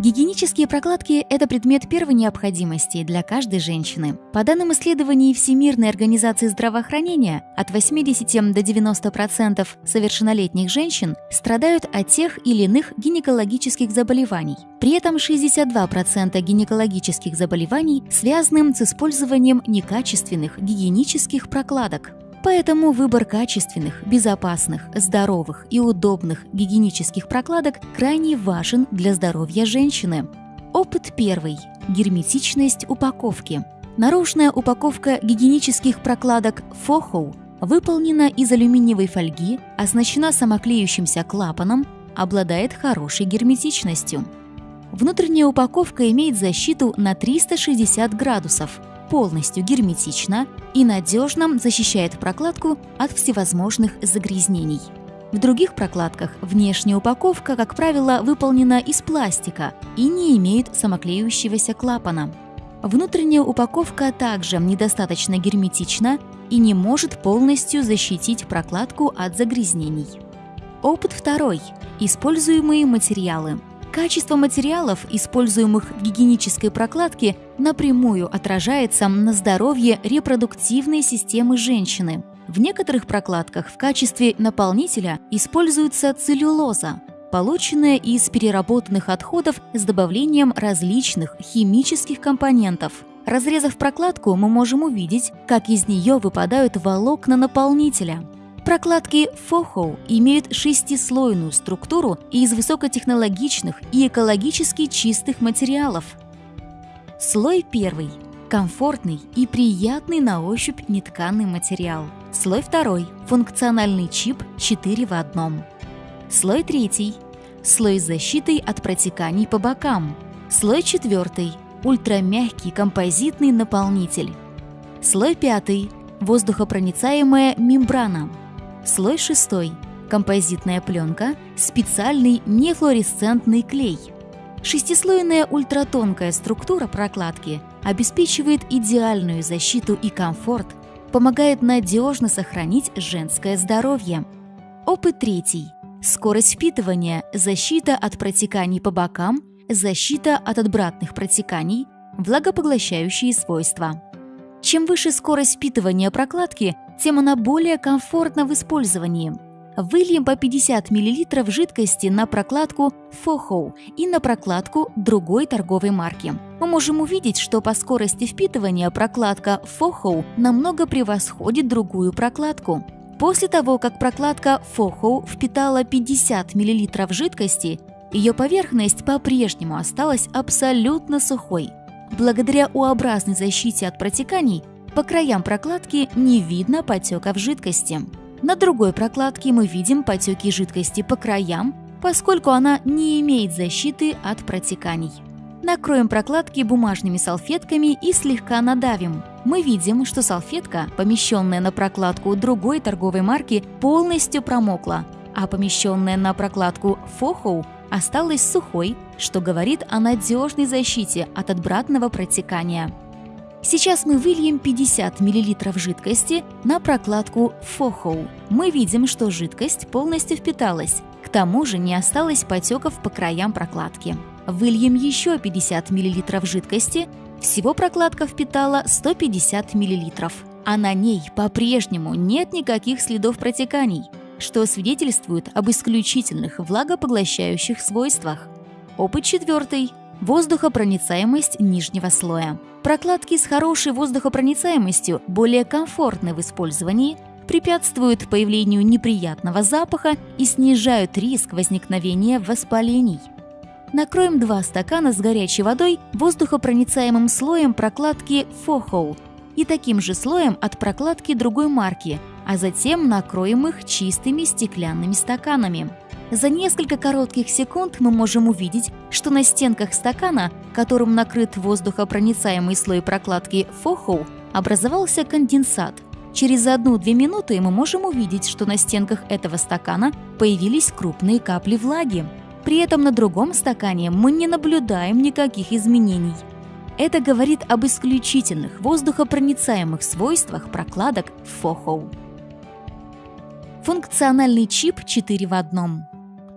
Гигиенические прокладки – это предмет первой необходимости для каждой женщины. По данным исследований Всемирной организации здравоохранения, от 80 до 90% совершеннолетних женщин страдают от тех или иных гинекологических заболеваний. При этом 62% гинекологических заболеваний связаны с использованием некачественных гигиенических прокладок. Поэтому выбор качественных, безопасных, здоровых и удобных гигиенических прокладок крайне важен для здоровья женщины. Опыт первый. Герметичность упаковки. Наружная упаковка гигиенических прокладок FOHO выполнена из алюминиевой фольги, оснащена самоклеющимся клапаном, обладает хорошей герметичностью. Внутренняя упаковка имеет защиту на 360 градусов, полностью герметична и надежно защищает прокладку от всевозможных загрязнений. В других прокладках внешняя упаковка, как правило, выполнена из пластика и не имеет самоклеющегося клапана. Внутренняя упаковка также недостаточно герметична и не может полностью защитить прокладку от загрязнений. Опыт второй. Используемые материалы – Качество материалов, используемых в гигиенической прокладке, напрямую отражается на здоровье репродуктивной системы женщины. В некоторых прокладках в качестве наполнителя используется целлюлоза, полученная из переработанных отходов с добавлением различных химических компонентов. Разрезав прокладку, мы можем увидеть, как из нее выпадают волокна наполнителя – Прокладки FOHO имеют шестислойную структуру из высокотехнологичных и экологически чистых материалов. Слой первый – комфортный и приятный на ощупь нетканый материал. Слой второй – функциональный чип 4 в одном. Слой третий – слой с защитой от протеканий по бокам. Слой четвертый – ультрамягкий композитный наполнитель. Слой пятый – воздухопроницаемая мембрана – Слой шестой. Композитная пленка, специальный нефлуоресцентный клей. Шестислойная ультратонкая структура прокладки обеспечивает идеальную защиту и комфорт, помогает надежно сохранить женское здоровье. Опыт третий. Скорость впитывания, защита от протеканий по бокам, защита от отбратных протеканий, влагопоглощающие свойства. Чем выше скорость впитывания прокладки, тем она более комфортна в использовании. Выльем по 50 мл жидкости на прокладку FOHO и на прокладку другой торговой марки. Мы можем увидеть, что по скорости впитывания прокладка FOHO намного превосходит другую прокладку. После того, как прокладка FOHO впитала 50 мл жидкости, ее поверхность по-прежнему осталась абсолютно сухой. Благодаря U-образной защите от протеканий по краям прокладки не видно потеков жидкости. На другой прокладке мы видим потеки жидкости по краям, поскольку она не имеет защиты от протеканий. Накроем прокладки бумажными салфетками и слегка надавим. Мы видим, что салфетка, помещенная на прокладку другой торговой марки, полностью промокла, а помещенная на прокладку Фохоу осталась сухой, что говорит о надежной защите от отбратного протекания. Сейчас мы выльем 50 мл жидкости на прокладку FOHO. Мы видим, что жидкость полностью впиталась. К тому же не осталось потеков по краям прокладки. Выльем еще 50 мл жидкости. Всего прокладка впитала 150 мл. А на ней по-прежнему нет никаких следов протеканий, что свидетельствует об исключительных влагопоглощающих свойствах. Опыт четвертый. Воздухопроницаемость нижнего слоя. Прокладки с хорошей воздухопроницаемостью более комфортны в использовании, препятствуют появлению неприятного запаха и снижают риск возникновения воспалений. Накроем два стакана с горячей водой воздухопроницаемым слоем прокладки FOHO и таким же слоем от прокладки другой марки, а затем накроем их чистыми стеклянными стаканами. За несколько коротких секунд мы можем увидеть, что на стенках стакана, которым накрыт воздухопроницаемый слой прокладки FOHO, образовался конденсат. Через одну-две минуты мы можем увидеть, что на стенках этого стакана появились крупные капли влаги. При этом на другом стакане мы не наблюдаем никаких изменений. Это говорит об исключительных воздухопроницаемых свойствах прокладок FOHO. Функциональный чип 4 в одном.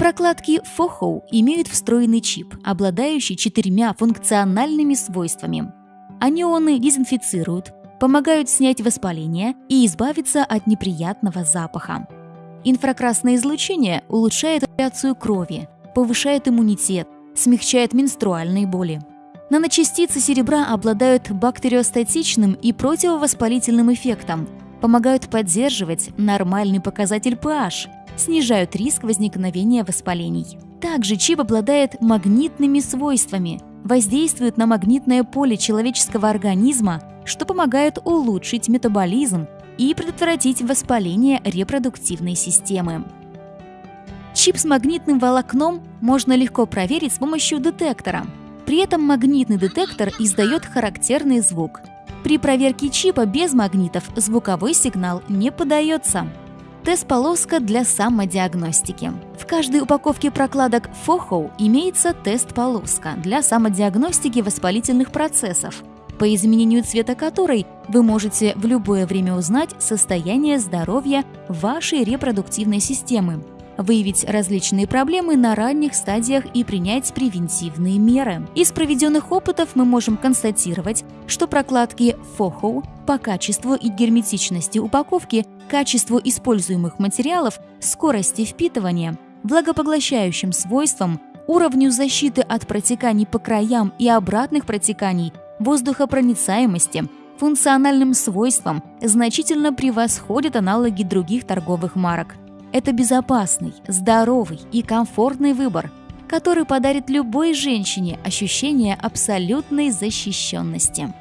Прокладки FOHO имеют встроенный чип, обладающий четырьмя функциональными свойствами. Анионы дезинфицируют, помогают снять воспаление и избавиться от неприятного запаха. Инфракрасное излучение улучшает реакцию крови, повышает иммунитет, смягчает менструальные боли. Наночастицы серебра обладают бактериостатичным и противовоспалительным эффектом, помогают поддерживать нормальный показатель pH, снижают риск возникновения воспалений. Также чип обладает магнитными свойствами, воздействует на магнитное поле человеческого организма, что помогает улучшить метаболизм и предотвратить воспаление репродуктивной системы. Чип с магнитным волокном можно легко проверить с помощью детектора. При этом магнитный детектор издает характерный звук. При проверке чипа без магнитов звуковой сигнал не подается. Тест-полоска для самодиагностики. В каждой упаковке прокладок FOHO имеется тест-полоска для самодиагностики воспалительных процессов, по изменению цвета которой вы можете в любое время узнать состояние здоровья вашей репродуктивной системы, выявить различные проблемы на ранних стадиях и принять превентивные меры. Из проведенных опытов мы можем констатировать, что прокладки FOHO по качеству и герметичности упаковки, качеству используемых материалов, скорости впитывания, влагопоглощающим свойствам, уровню защиты от протеканий по краям и обратных протеканий, воздухопроницаемости, функциональным свойствам значительно превосходят аналоги других торговых марок. Это безопасный, здоровый и комфортный выбор, который подарит любой женщине ощущение абсолютной защищенности.